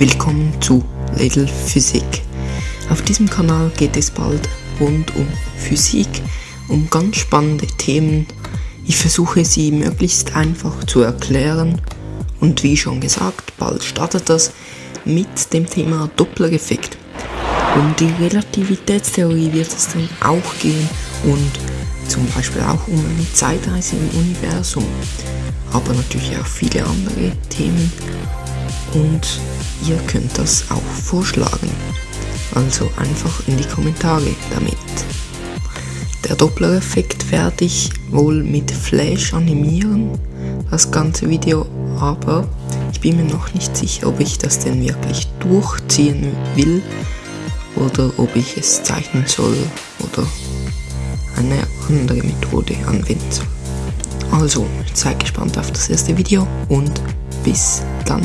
Willkommen zu Little Physik. Auf diesem Kanal geht es bald rund um Physik, um ganz spannende Themen. Ich versuche sie möglichst einfach zu erklären und wie schon gesagt, bald startet das mit dem Thema Doppler-Effekt. Um die Relativitätstheorie wird es dann auch gehen und zum Beispiel auch um eine Zeitreise im Universum, aber natürlich auch viele andere Themen und ihr könnt das auch vorschlagen. Also einfach in die Kommentare damit. Der Doppler-Effekt werde ich wohl mit Flash animieren, das ganze Video, aber ich bin mir noch nicht sicher, ob ich das denn wirklich durchziehen will oder ob ich es zeichnen soll oder eine andere Methode anwenden soll. Also, seid gespannt auf das erste Video und bis dann.